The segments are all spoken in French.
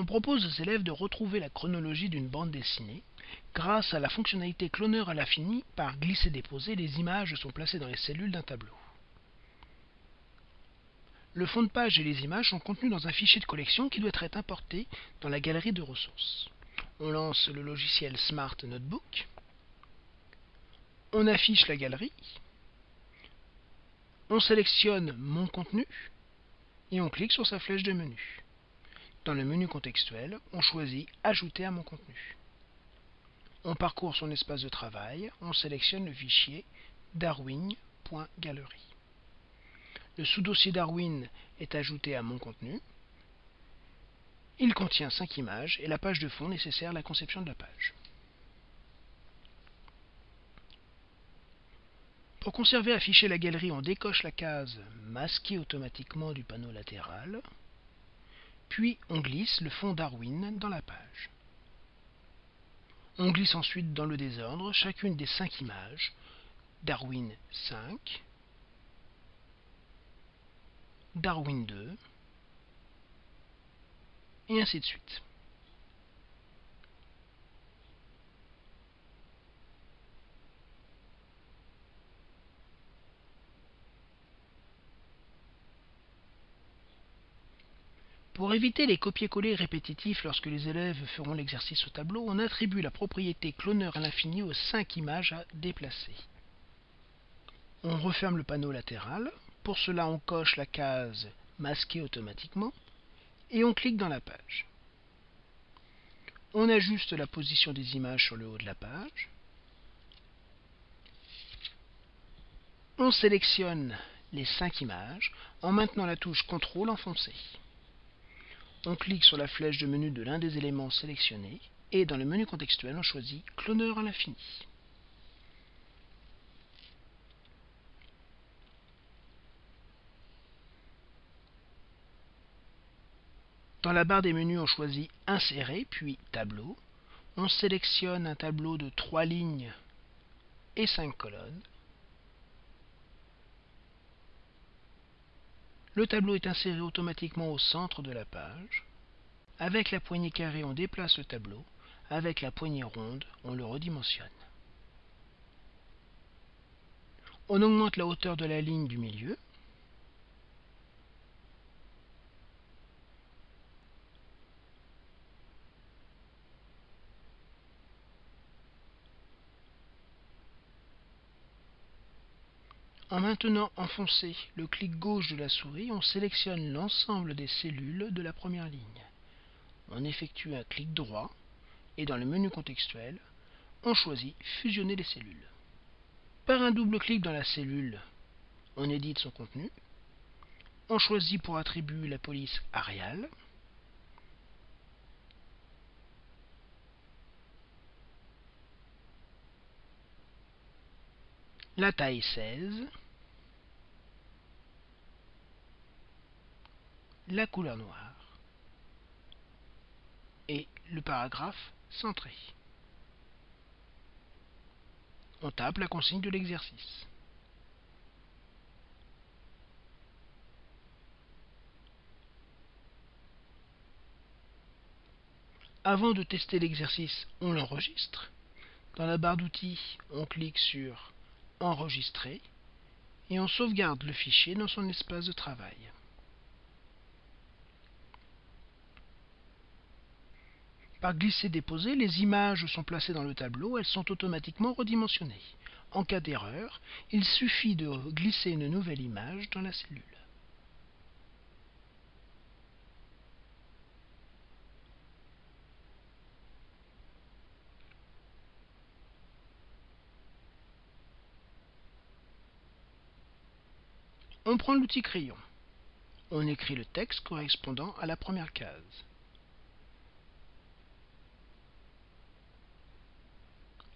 On propose aux élèves de retrouver la chronologie d'une bande dessinée. Grâce à la fonctionnalité cloneur à l'infini, par glisser-déposer, les images sont placées dans les cellules d'un tableau. Le fond de page et les images sont contenus dans un fichier de collection qui doit être importé dans la galerie de ressources. On lance le logiciel Smart Notebook. On affiche la galerie. On sélectionne Mon contenu et on clique sur sa flèche de menu. Dans le menu contextuel, on choisit Ajouter à mon contenu. On parcourt son espace de travail, on sélectionne le fichier darwin.gallery. Le sous-dossier Darwin est ajouté à mon contenu. Il contient 5 images et la page de fond nécessaire à la conception de la page. Pour conserver afficher la galerie, on décoche la case Masquer automatiquement du panneau latéral, puis on glisse le fond Darwin dans la page. On glisse ensuite dans le désordre chacune des cinq images, Darwin 5, Darwin 2, et ainsi de suite. Pour éviter les copier-coller répétitifs lorsque les élèves feront l'exercice au tableau, on attribue la propriété cloneur à l'infini aux 5 images à déplacer. On referme le panneau latéral. Pour cela, on coche la case Masquer automatiquement et on clique dans la page. On ajuste la position des images sur le haut de la page. On sélectionne les 5 images en maintenant la touche CTRL enfoncée. On clique sur la flèche de menu de l'un des éléments sélectionnés et dans le menu contextuel, on choisit Cloneur à l'infini. Dans la barre des menus, on choisit Insérer, puis Tableau. On sélectionne un tableau de 3 lignes et 5 colonnes. Le tableau est inséré automatiquement au centre de la page. Avec la poignée carrée, on déplace le tableau. Avec la poignée ronde, on le redimensionne. On augmente la hauteur de la ligne du milieu. En maintenant enfoncé le clic gauche de la souris, on sélectionne l'ensemble des cellules de la première ligne. On effectue un clic droit et dans le menu contextuel, on choisit Fusionner les cellules. Par un double clic dans la cellule, on édite son contenu. On choisit pour attribut la police Arial. La taille 16. la couleur noire et le paragraphe centré. On tape la consigne de l'exercice. Avant de tester l'exercice, on l'enregistre. Dans la barre d'outils, on clique sur Enregistrer et on sauvegarde le fichier dans son espace de travail. Par glisser-déposer, les images sont placées dans le tableau, elles sont automatiquement redimensionnées. En cas d'erreur, il suffit de glisser une nouvelle image dans la cellule. On prend l'outil crayon. On écrit le texte correspondant à la première case.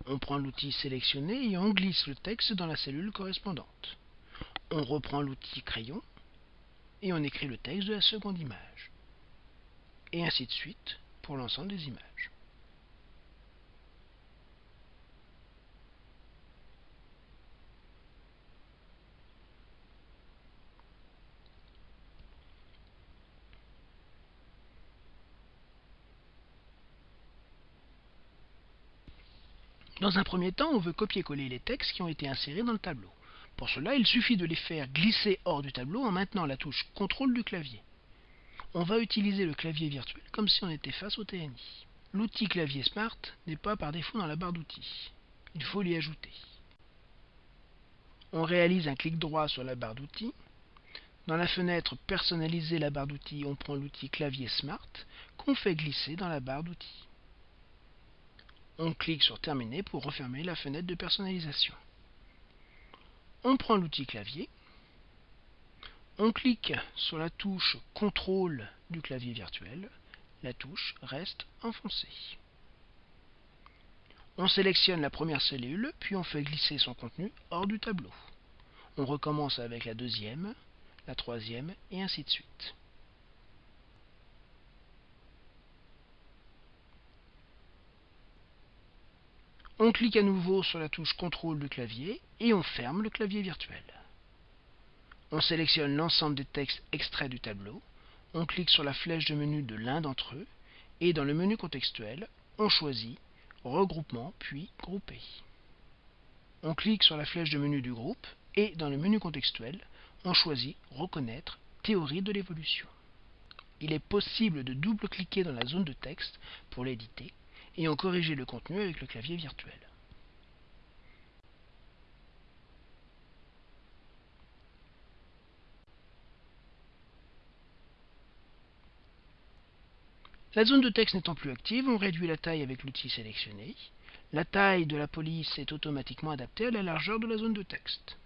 On prend l'outil sélectionné et on glisse le texte dans la cellule correspondante. On reprend l'outil crayon et on écrit le texte de la seconde image. Et ainsi de suite pour l'ensemble des images. Dans un premier temps, on veut copier-coller les textes qui ont été insérés dans le tableau. Pour cela, il suffit de les faire glisser hors du tableau en maintenant la touche CTRL du clavier. On va utiliser le clavier virtuel comme si on était face au TNI. L'outil clavier Smart n'est pas par défaut dans la barre d'outils. Il faut l'y ajouter. On réalise un clic droit sur la barre d'outils. Dans la fenêtre Personnaliser la barre d'outils, on prend l'outil clavier Smart qu'on fait glisser dans la barre d'outils. On clique sur Terminer pour refermer la fenêtre de personnalisation. On prend l'outil clavier. On clique sur la touche Contrôle du clavier virtuel. La touche reste enfoncée. On sélectionne la première cellule, puis on fait glisser son contenu hors du tableau. On recommence avec la deuxième, la troisième, et ainsi de suite. On clique à nouveau sur la touche contrôle du clavier et on ferme le clavier virtuel. On sélectionne l'ensemble des textes extraits du tableau, on clique sur la flèche de menu de l'un d'entre eux et dans le menu contextuel, on choisit Regroupement puis Grouper. On clique sur la flèche de menu du groupe et dans le menu contextuel, on choisit Reconnaître Théorie de l'évolution. Il est possible de double-cliquer dans la zone de texte pour l'éditer et en corriger le contenu avec le clavier virtuel. La zone de texte n'étant plus active, on réduit la taille avec l'outil sélectionné. La taille de la police est automatiquement adaptée à la largeur de la zone de texte.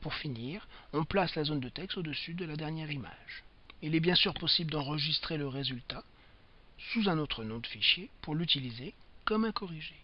Pour finir, on place la zone de texte au-dessus de la dernière image. Il est bien sûr possible d'enregistrer le résultat sous un autre nom de fichier pour l'utiliser comme un corrigé.